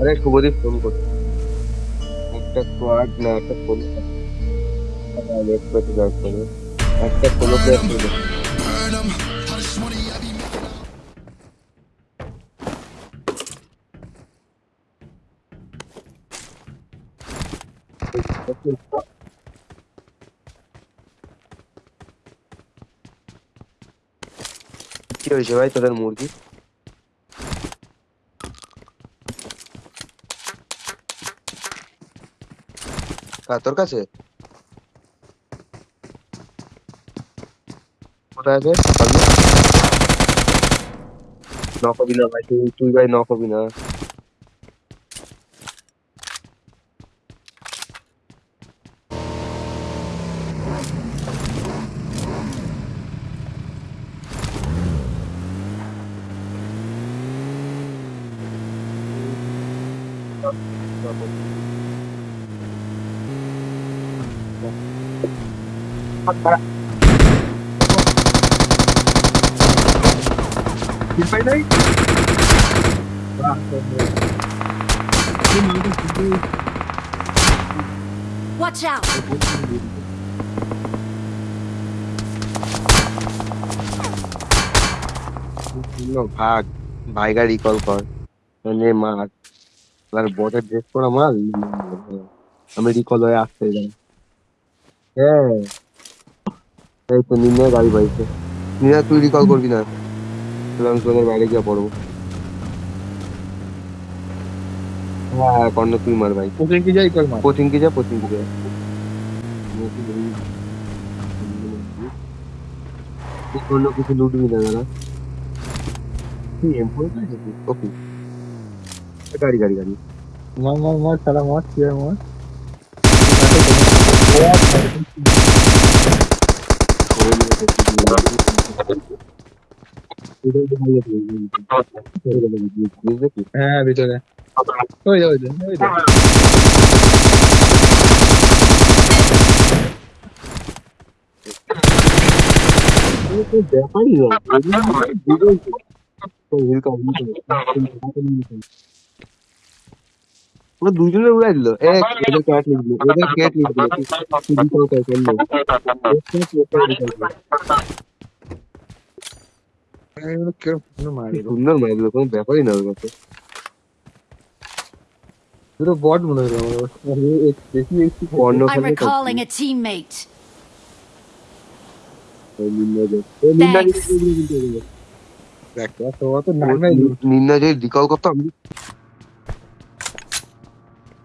আরে শুভদীপ ফোন করছে একটা স্কোয়াড না একটা ফোন একটা ফোন প্লেয়ার করবে কি হয়েছে ভাই তোদের মুরগি তোর কাছে? কোথায় আছে? নকবি না ভাই তুই তুই ভাই নকবি না। হবি না পাই নাই Watch out! No, ভাগ ভাইগা রিকল কর মানে মার আর বটের ড্রেস করা মাল আমি রিকল হয়ে আসতে যাই হ্যাঁ এই তো নিম্ন গাড়ি বাইছে নিনা তুই রিকল করবি না তাহলে আমি তোদের বাইরে গিয়ে পড়বো হ্যাঁ হ্যাঁ কর্ণ তুই মার ভাই কোচিং কি যাই কর মার কোচিং কি যা কোচিং কি যা অন্য কিছু লুটবি না দাদা তুই এম ফোর ওকে গাড়ি গাড়ি গাড়ি মার মার মার সারা মার কি আর মার হ্যাঁ ভিতরে ওই যে, ওই যে, ওই যে। ব্যাপারই ওরা দুজনে উড়াই দিল এক ওদের ক্যাট লিখলো ওদের ক্যাট লিখলো তুই বিকল কর করলো এগুলো কিরম সুন্দর মার এগুলো। সুন্দর মার দিল কোনো ব্যাপারই না ওর কাছে দুটো বট মনে হলো আমার আরে, এক- দেখি একটু কর্ণ I'm recalling a teammate. দেখ এত অত নামে নিন্না যে রিকল করতাম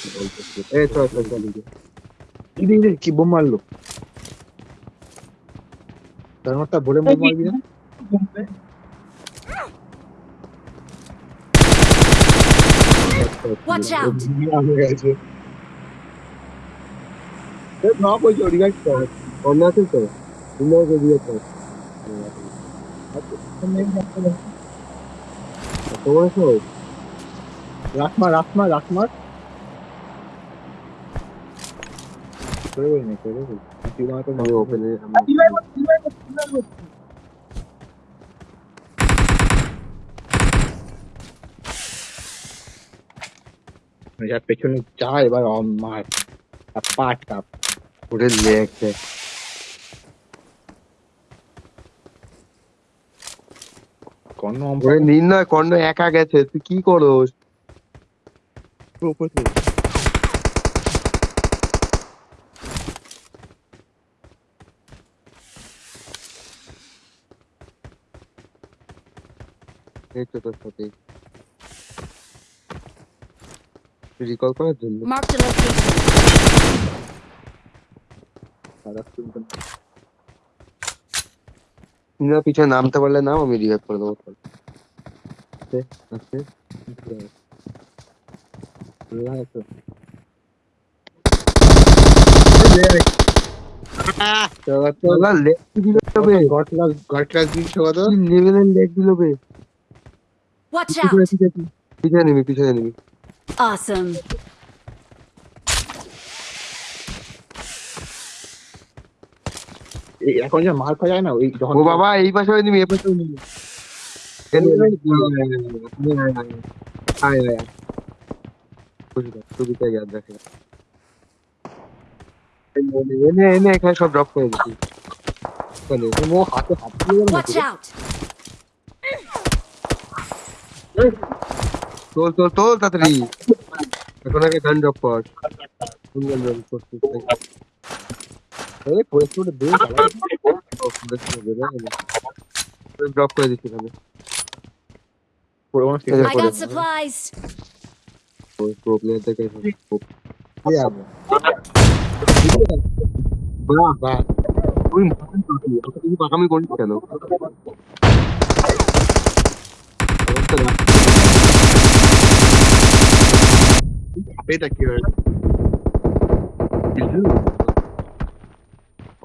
Eh, coy, coy, coy. Ini, Watch out! রাখমা রাখমা রাখমা করে বলি না করে বলি তুই আমি ওপেনে পেছনে যা এবার মার লেগছে কর্ণ নির্ণয় কর্ণ একা গেছে তুই কি করোস এই তো তোর সাথে রিকল করার জন্য Marked a location. সারা শুনতাম নির্ণয় পিছনে নামতে পারলে নাম আমি রিভাইভ করে দেবো আছে আছে লাগাতো তোলা লেগ দিল বে গড ক্লাস গড ক্লাস দিন সবাই তো কি লেভেলের লেগ দিল বে Watch out! পিছনে নিবি পিছনে নিবি Awesome. এখন যে মার খাওয়া যায় না ওই যখন ও বাবা এই পাশে নিবি এই পাশে আয় আয় ছবিটা ইয়াদ রাখে এনে এনে এখানে সব ড্রপ করে দিচ্ছি ও হাতে হাত দিয়ে গেল Watch out! তোল তোল তোল তাড়াতাড়ি এখন আগে গান ড্রপ কর কোন গান ড্রপ করছিস এই পরিস্থিতি দিয়ে ড্রপ করে দিচ্ছি এখানে পুরোনো এই I got supplies. ওই প্রো প্লেয়ারদেরকে বাহ বাহ তুই মহান পাখি ওকে তুই পাকামি করিস কেন এটা কি হয়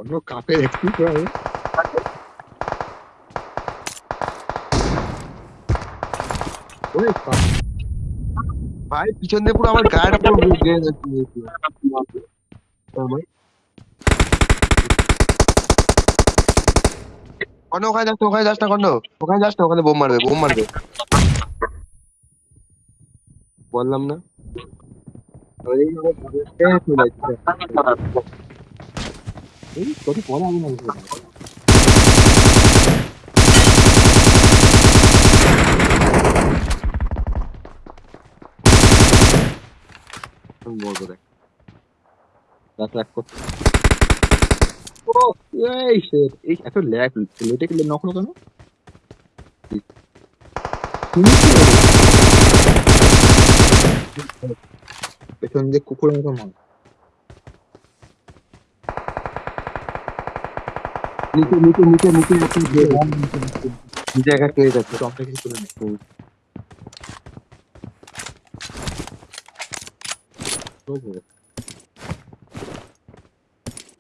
অন্য কাপের একটু করে ওই কাপ ভাই পিছন দিয়ে পুরো আমার গায়ের উপর গিয়ে যাচ্ছে আমার কর্ণ ওখানে যাস না ওখানে যাস না কর্ণ ওখানে যাস না ওখানে বোম মারবে বোম মারবে বললাম না এই আমার ঘরে চলে আসছে। এই কত পরে আমি না বুঝতে পারছি। আমি বলবো দেখ রাত রাত করতে ও এই shit, এই এত ল্যাগ লেটে গেলে নকলো কেন পেছন দিয়ে কুকুরের মতো মাল নিচে নিচে নিচে নিচে নিচে নিচে নিচে একটা কেড়ে যাচ্ছে টপটা কিছু তুলে নে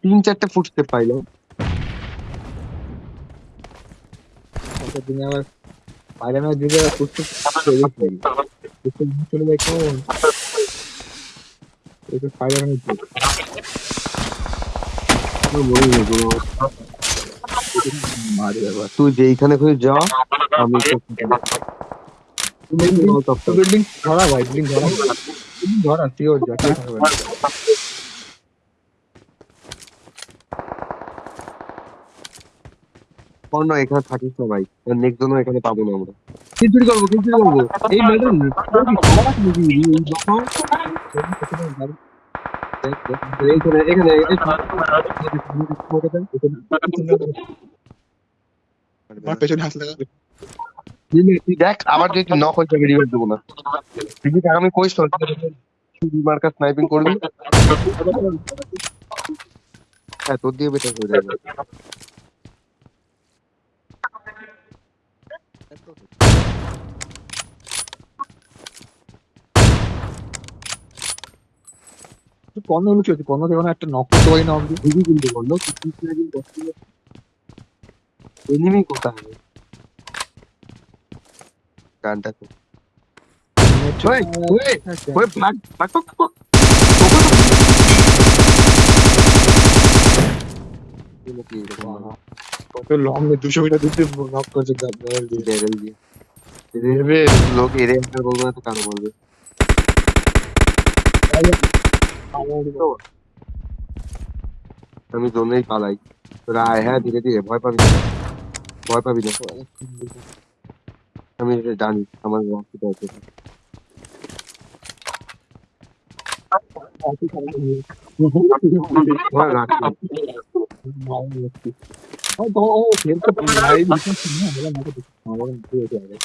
তিন চারটে ফুটস্টেপ পাইলো দিনে আবার পায়রানোর দিকে কুস্তি চলে যায় কোন তুই যেইখানে খুঁজে যা, আমি ধরা ভাই বিল্ডিং ধরা। ধরা সিওর যা কর্ণ এখানে থাকিস না ভাই নেক্সট এখানে পাবো না আমরা। করব করব। এই ম্যাডাম এইখানে এখানে আমার পেছনে হাত লাগা দেখ আবার যদি নক হয়ে যাবে রিভাইভ দেবো না। তুই আগামী কইস তো মার্কার স্নাইপিং করবি? হ্যাঁ তোর দিয়ে বেটার হয়ে যাবে। కొన్న ఉలికి కొన్న దేవుని అట్ట నొక్కతో అయినా ఉంది ఇది గుండి కొన్న తీసుకునేది వస్తుంది ఎనిమి కొట్టాలి గంటకు ఓయ్ ఓయ్ ఓయ్ పక్ పక్ పక్ 이렇게 이렇게 এগুলো কি এরকম হবে? কত লং দুশো মিটার দূর দিয়ে নক করছে গাড়ি দিয়ে ব্যারেল দিয়ে রেলওয়ে লোক এরে একটা বলবো না তো কারো বলবে আমি জন্যই পালাই তোরা আয় হ্যাঁ ধীরে ধীরে ভয় পাবি না ভয় পাবি না আমি এটা জানি আমার রাস্তাটা আছে हाँ तो वो खेल तो भाई बिल्कुल सुनना है मेरे को और ये क्या है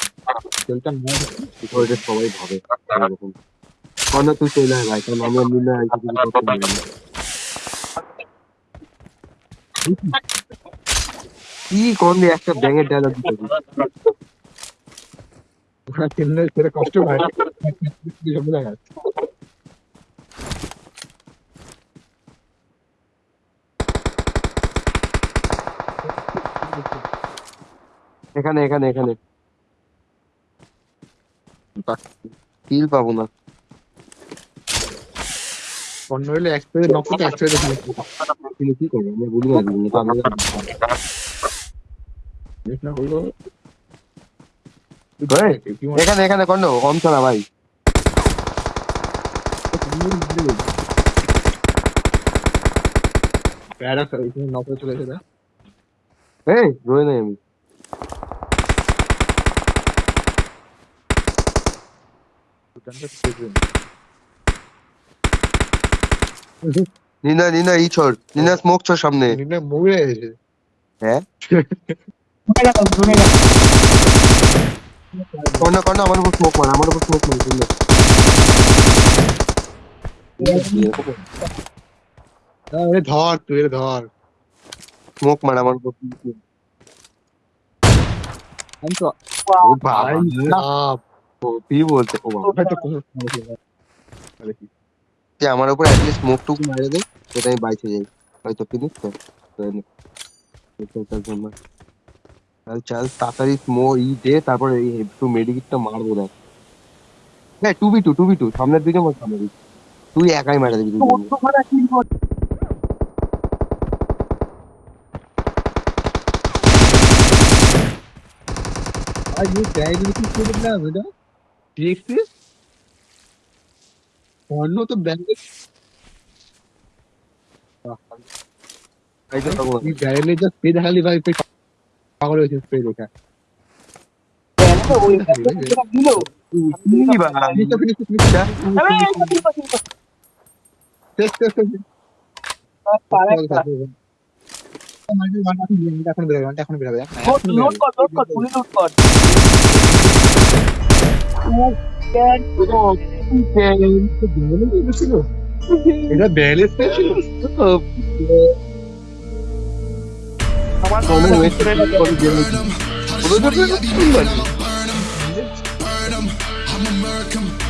चलता मैं रिकॉर्डेड सवाई भावे कौन तू चला है भाई कौन मामला मिलना है किसी को तो नहीं ये कौन भी एक्टर देंगे डायलॉग तो कितने तेरे कॉस्ट्यूम है समझ आया এখানে এখানে এখানে। কিল পাবো না। অন্য হলে নক করতে কি করব? এখানে এখানে কন্ড কম চলা ভাই। প্যারা চলে এসে এই রয়ে নাই আমি। নিনা নিনা ই ছড় নিনা স্মোক ছড় সামনে মুভি এসেছে হ্যাঁ কন্ড কন্ড আমার উপর স্মোক মার আমার উপর স্মোক মার নিনা ধর তুই এ ধর স্মোক মার আমার উপর আমি তো বাবা, আপ ও, কি বলছে ও বাবা হয়তো কোনো সমস্যা নেই। তুই আমার উপর অ্যাটলিস্ট স্মোক টুকু মারে দে সেটা আমি বাইচে যাই হয়তো ফিনিশ তো তো এনে- চল, চল, চল, মার। চল চল তাড়াতাড়ি স্মো ই দে তারপরে এই একটু মেডিকিটটা মারবো দেখ হ্যাঁ two B two two B two সামনের দিকে মার সামনের দিকে তুই একাই মারা দিবি দুজনে। আর ये डायरी की कोड ना बेटा Este? Ano to bandit? I don't know. This guy ने just पेड़ खाली भाई पे पागल हो चुके पेड़ देखा। तो वो दिलो। नहीं बात। ये तो फिर कुछ नहीं था। अबे ये तो फिर कुछ नहीं था। Test test test. पागल था। मार्टी वाला तो ये नहीं था फिर बिरागवान था फिर बिरागवान। लोड कर लोड कर पुलिस लोड कर। Ben buradan gideceğim. Böyle mi düşünüyor? Ya böyle seçiyorsun. Tamam. Tamam. Tamam. Tamam. Tamam. Tamam. Tamam.